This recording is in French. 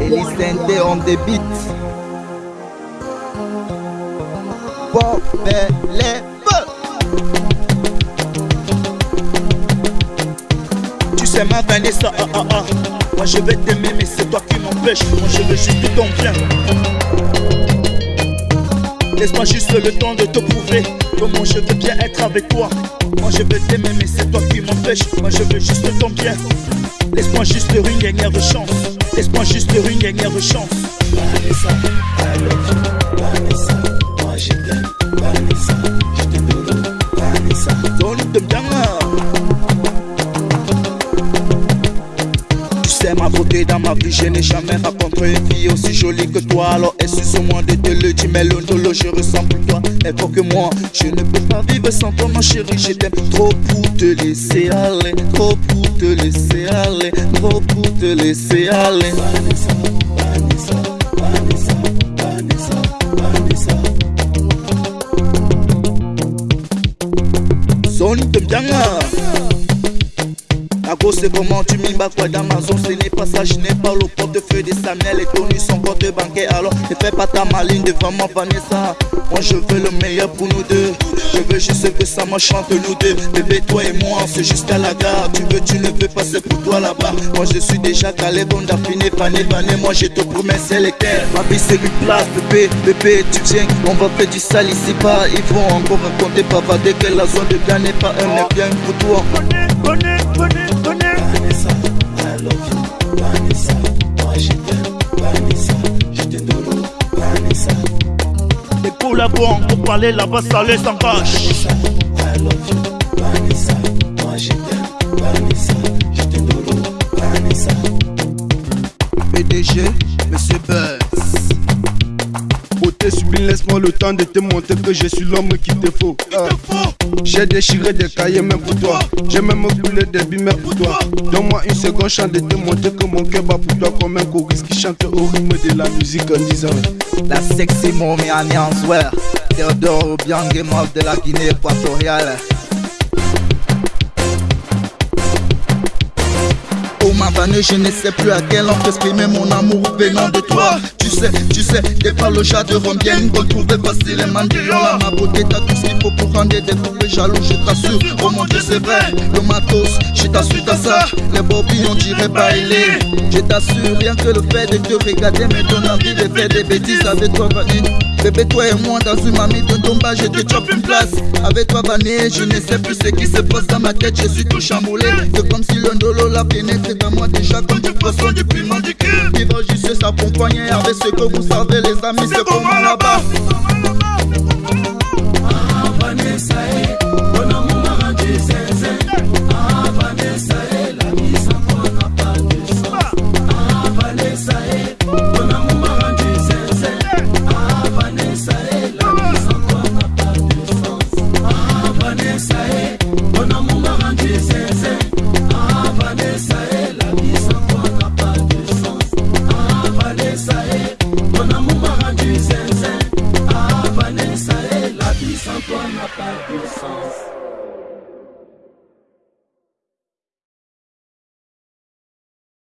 Elisende on the beat. Tu sais ma Vanessa, ah ah ah. Moi je vais t'aimer mais c'est toi qui m'empêche Moi je veux juste ton bien Laisse-moi juste le temps de te prouver Comment je veux bien être avec toi. Moi je veux t'aimer mais c'est toi qui m'empêche Moi je veux juste ton bien. Laisse-moi juste une dernière chance. Laisse-moi juste une dernière chance. Vanessa, Vanessa, moi je t'aime Vanessa, je te donne Vanessa dans ma vie Je n'ai jamais rencontré une fille aussi jolie que toi. Alors excuse-moi de te le dire Mais l'ondolo je ressens pour toi. Et pour que moi Je ne peux pas vivre sans toi ma chérie. Je t'aime trop pour te laisser aller Trop pour te laisser aller Trop pour te laisser aller c'est comment tu m'y bats quoi d'Amazon Ce n'est pas ça, je n'ai pas le portefeuille de Samuel Et Tony son compte bancaire Alors ne fais pas ta maline devant moi Vanessa. Moi je veux le meilleur pour nous deux. Je veux juste que ça m'enchante nous deux. Bébé toi et moi c'est jusqu'à la gare. Tu veux tu ne veux pas c'est pour toi là-bas. Moi je suis déjà calé bon d'affiné pané pané. Moi je te promets c'est l'équerre Ma vie c'est une place bébé. Bébé tu viens On va faire du sale ici pas. Ils vont encore raconter pavader Que la zone de bien n'est pas un mais bien pour toi Les collabos pour parler là-bas ça les engage Vanessa, I love you Vanessa, moi je t'aime Vanessa, je te donne Vanessa PDG, Monsieur Buzz Beauté sublime, laisse-moi le temps de te montrer que je suis l'homme qu'il te faut. Ah. J'ai déchiré des cahiers même pour toi. J'ai même brûlé des billes même pour toi. Donne-moi une seconde chance de te montrer que mon cœur bat pour toi comme un choriste qui chante au rythme de la musique en disant La sexy mommy Annie Answer. Théodore Obiang mort de la Guinée équatoriale. Je ne sais plus à quelle langue exprimer mon amour venant de toi. Tu sais, tu sais, des palojas de bien retrouver facilement là. Ma beauté, t'as tout ce qu'il faut pour rendre des poupées jaloux, je t'assure. Oh mon dieu, c'est vrai, le matos, je t'assure, t'as ça. Les bobines, on dirait bailer. Je t'assure, rien que le fait de te regarder me donne envie de faire des bêtises avec toi. Bébé, toi et moi, dans une mamie de tomba, je te chope une place. Avec toi, Vanny, je ne sais plus ce qui se passe dans ma tête, je suis tout chamboulé. C'est comme si le ndolo la pénétré dans moi déjà comme du poisson, du piment, du cul. Vivre juste poignée avec ce que vous savez, les amis, c'est comment la on n'a pas de sens.